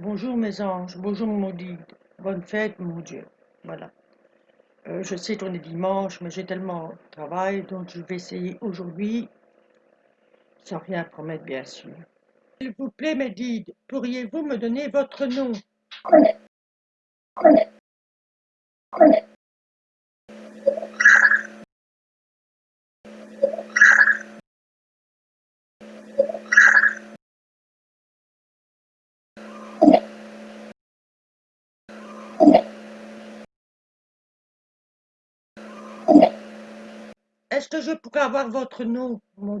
Bonjour mon dit. Bonne fête mon Dieu. Voilà. Euh, je sais qu'on est dimanche, mais j'ai tellement de travail, donc je vais essayer aujourd'hui, sans rien promettre bien sûr. S'il vous plaît, Médide, pourriez-vous me donner votre nom? Est-ce que je pourrais avoir votre nom, mon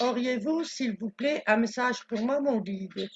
Auriez-vous, s'il vous plaît, un message pour moi, mon guide?